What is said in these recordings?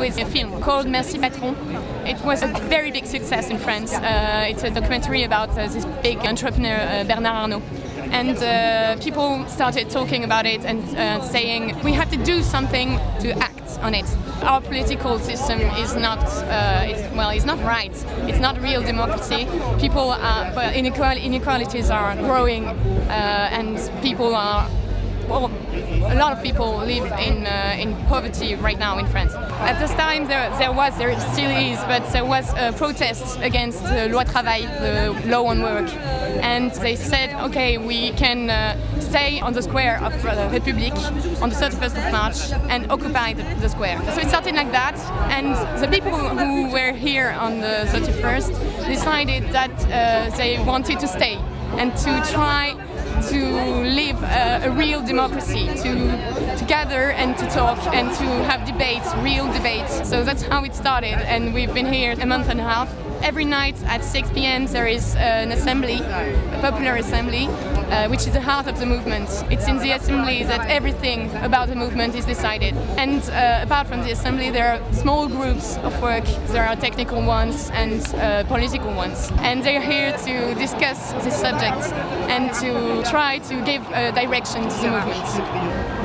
with a film called Merci Patron. It was a very big success in France. Uh, it's a documentary about uh, this big entrepreneur uh, Bernard Arnault. And uh, people started talking about it and uh, saying we have to do something to act on it. Our political system is not, uh, it's, well, it's not right. It's not real democracy. People are, well, inequalities are growing and people are a lot of people live in uh, in poverty right now in France. At this time, there, there was, there still is, but there was a protest against the loi travail, the law on work, and they said, okay, we can uh, stay on the square of the République on the 31st of March and occupy the, the, square. So it started like that, and the people who were here on the 31st decided that uh, they wanted to stay and to try to live a, a, real democracy, to, to gather and to talk and to have debates, real debates. So that's how it started and we've been here a month and a half every night at 6 p.m. there is an assembly, a popular assembly, uh, which is the heart of the movement. It's in the assembly that everything about the movement is decided. And uh, apart from the assembly, there are small groups of work. There are technical ones and uh, political ones. And they're here to discuss this subject and to try to give a direction to the movement.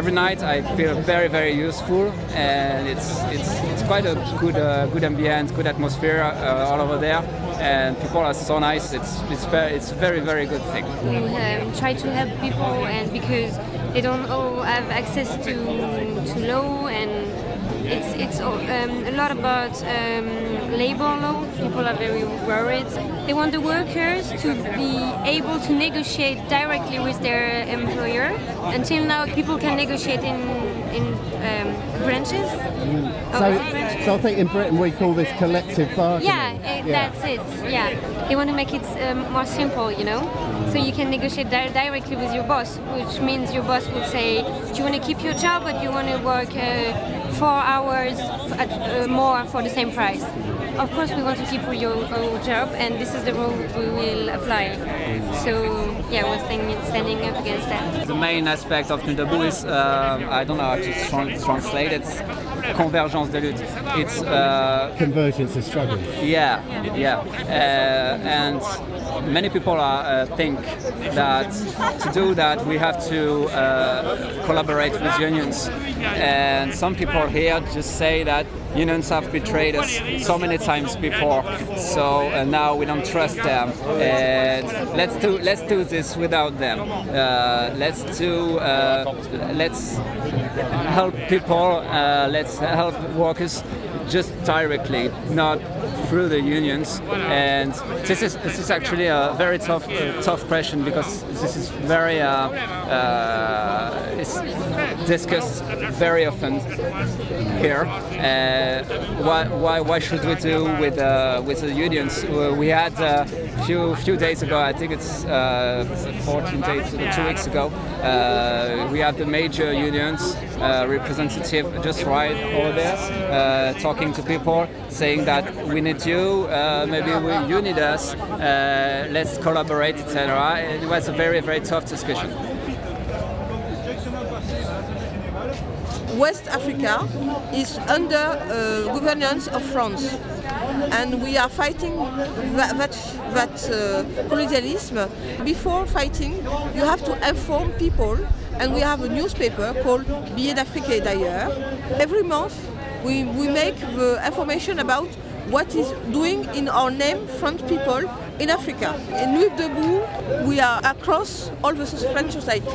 Every night I feel very very useful and it's it's it's quite a good uh, good ambience, good atmosphere uh, all over there and people are so nice. It's it's very it's very very good thing. We um, try to help people and because they don't all have access to to law and it's it's um, a lot about um, labor law. People are very worried. They want the workers to be able to negotiate directly with their employer. Until now, people can negotiate in in um, branches. Mm. So, branches. so I think in Britain we call this collective bargaining. Yeah, it, yeah. that's it. Yeah, they want to make it um, more simple, you know. So you can negotiate di directly with your boss, which means your boss would say, "Do you want to keep your job, but you want to work?" Uh, four hours at, uh, more for the same price. Of course, we want to keep your, job, and this is the rule we will apply. So, yeah, we're standing, standing up against that. The main aspect of Nuit Debout is, uh, I don't know how to translate it, convergence de lutte. It's uh, convergence of struggle. Yeah, yeah, uh, and many people are, uh, think that to do that we have to uh, collaborate with unions. And some people here just say that unions have betrayed us so many times before. So uh, now we don't trust them. And let's do let's do this without them. Uh, let's do uh, let's help people uh, let's help workers just directly, not through the unions. And this is this is actually a very tough uh, tough question because this is very uh, uh, it's discussed very often here. Uh, why, why, why should we do with uh, with the unions? Uh, We had few few days ago, I think it's uh, 14 days, two weeks ago. Uh, we had the major unions uh, representative just right over there, uh, talking to people, saying that we need you, uh, maybe we, you need us, uh, let's collaborate, etc. It was a very very tough discussion. West Africa is under uh, governance of France. And we are fighting that, that, that uh, colonialism. Before fighting, you have to inform people. And we have a newspaper called Billets d'Afrique d'ailleurs. Every month, we, we make the information about what is doing in our name French people in Africa. In Nuit Debout, we are across all the French society.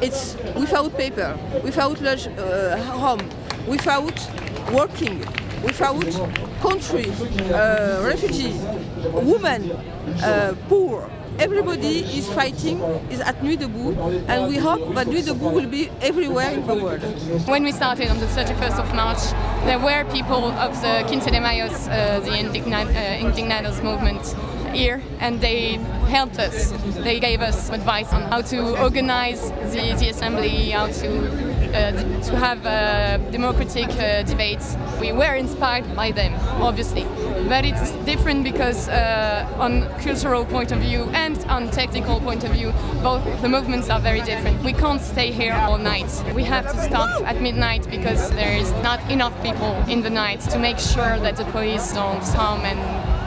It's without paper, without lodge, uh, home, without working, without country, uh, refugee, women, uh, poor. Everybody is fighting, is at Nuit Debout, and we hope that Nuit Debout will be everywhere in the world. When we started on the 31st of March, there were people of the Quince de Mayos, uh, the uh, Indignados movement here, and they helped us. They gave us advice on how to organize the, the assembly, how to to have uh, democratic uh, debates. We were inspired by them, obviously, but it's different because uh, on cultural point of view and on technical point of view, both the movements are very different. We can't stay here all night. We have to stop at midnight because there is not enough people in the night to make sure that the police don't come and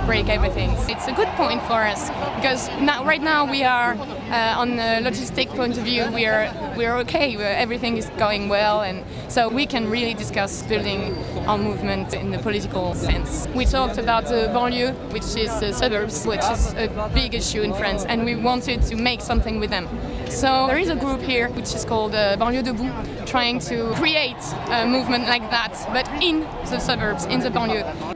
break everything. It's a good point for us because now, right now we are uh, on the logistic point of view. We are we are okay. We're, everything is going well, and so we can really discuss building our movement in the political sense. We talked about the banlieue, which is the suburbs, which is a big issue in France, and we wanted to make something with them. So there is a group here which is called uh, Banlieue Debout, trying to create a movement like that, but in the suburbs, in the banlieue.